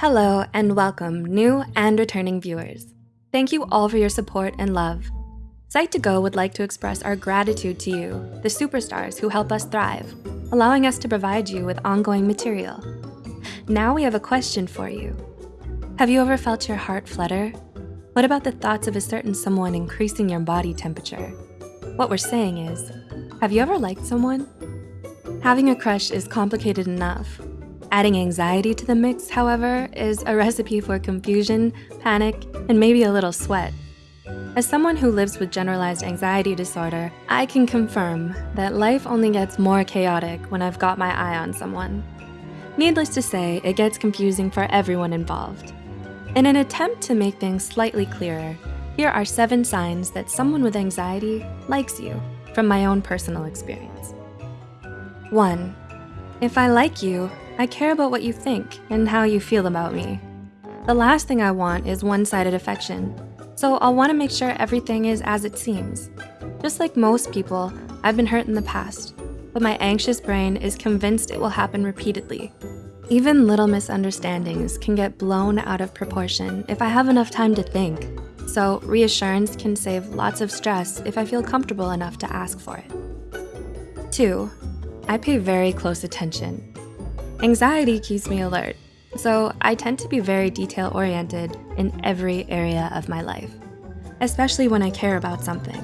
Hello and welcome new and returning viewers. Thank you all for your support and love. Psych2Go would like to express our gratitude to you, the superstars who help us thrive, allowing us to provide you with ongoing material. Now we have a question for you. Have you ever felt your heart flutter? What about the thoughts of a certain someone increasing your body temperature? What we're saying is, have you ever liked someone? Having a crush is complicated enough. Adding anxiety to the mix, however, is a recipe for confusion, panic, and maybe a little sweat. As someone who lives with generalized anxiety disorder, I can confirm that life only gets more chaotic when I've got my eye on someone. Needless to say, it gets confusing for everyone involved. In an attempt to make things slightly clearer, here are seven signs that someone with anxiety likes you from my own personal experience. One, if I like you, I care about what you think and how you feel about me. The last thing I want is one-sided affection, so I'll wanna make sure everything is as it seems. Just like most people, I've been hurt in the past, but my anxious brain is convinced it will happen repeatedly. Even little misunderstandings can get blown out of proportion if I have enough time to think, so reassurance can save lots of stress if I feel comfortable enough to ask for it. Two, I pay very close attention. Anxiety keeps me alert, so I tend to be very detail-oriented in every area of my life, especially when I care about something.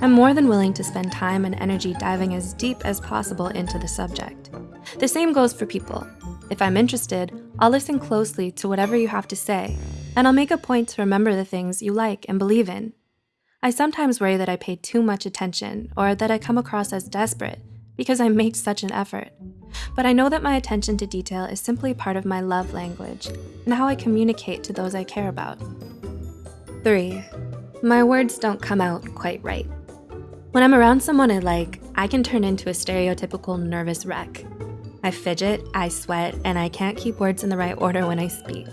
I'm more than willing to spend time and energy diving as deep as possible into the subject. The same goes for people. If I'm interested, I'll listen closely to whatever you have to say, and I'll make a point to remember the things you like and believe in. I sometimes worry that I pay too much attention or that I come across as desperate because I make such an effort. But I know that my attention to detail is simply part of my love language and how I communicate to those I care about. Three, my words don't come out quite right. When I'm around someone I like, I can turn into a stereotypical nervous wreck. I fidget, I sweat, and I can't keep words in the right order when I speak.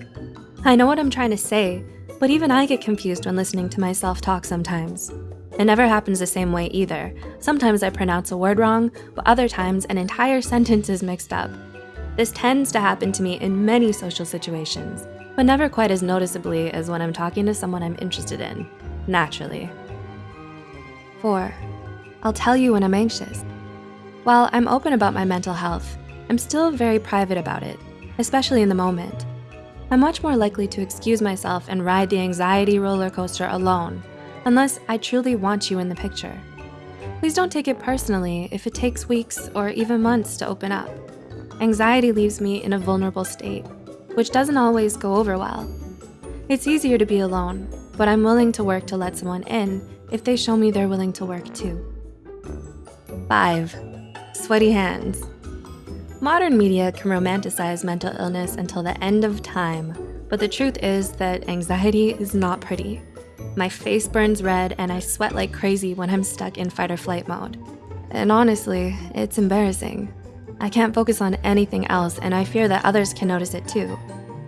I know what I'm trying to say, but even I get confused when listening to myself talk sometimes. It never happens the same way either. Sometimes I pronounce a word wrong, but other times an entire sentence is mixed up. This tends to happen to me in many social situations, but never quite as noticeably as when I'm talking to someone I'm interested in, naturally. Four, I'll tell you when I'm anxious. While I'm open about my mental health, I'm still very private about it, especially in the moment. I'm much more likely to excuse myself and ride the anxiety roller coaster alone unless I truly want you in the picture. Please don't take it personally if it takes weeks or even months to open up. Anxiety leaves me in a vulnerable state, which doesn't always go over well. It's easier to be alone, but I'm willing to work to let someone in if they show me they're willing to work too. Five, sweaty hands. Modern media can romanticize mental illness until the end of time, but the truth is that anxiety is not pretty. My face burns red and I sweat like crazy when I'm stuck in fight or flight mode. And honestly, it's embarrassing. I can't focus on anything else and I fear that others can notice it too.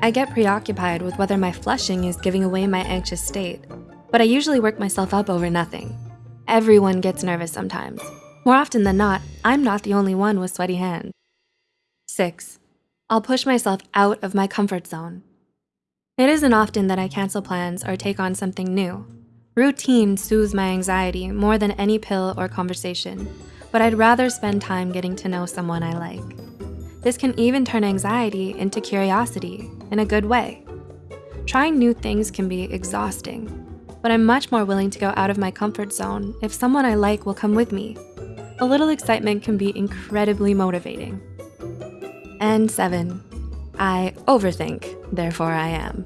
I get preoccupied with whether my flushing is giving away my anxious state, but I usually work myself up over nothing. Everyone gets nervous sometimes. More often than not, I'm not the only one with sweaty hands. Six, I'll push myself out of my comfort zone. It isn't often that I cancel plans or take on something new. Routine soothes my anxiety more than any pill or conversation, but I'd rather spend time getting to know someone I like. This can even turn anxiety into curiosity in a good way. Trying new things can be exhausting, but I'm much more willing to go out of my comfort zone if someone I like will come with me. A little excitement can be incredibly motivating. And seven, I overthink, therefore I am.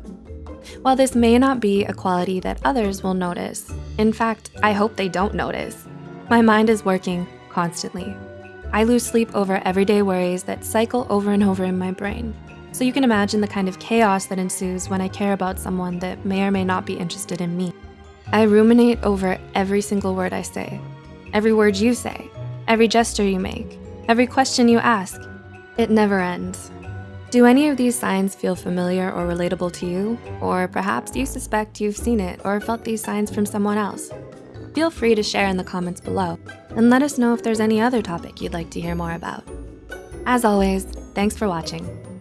While this may not be a quality that others will notice, in fact, I hope they don't notice, my mind is working constantly. I lose sleep over everyday worries that cycle over and over in my brain. So you can imagine the kind of chaos that ensues when I care about someone that may or may not be interested in me. I ruminate over every single word I say, every word you say, every gesture you make, every question you ask. It never ends. Do any of these signs feel familiar or relatable to you? Or perhaps you suspect you've seen it or felt these signs from someone else? Feel free to share in the comments below and let us know if there's any other topic you'd like to hear more about. As always, thanks for watching.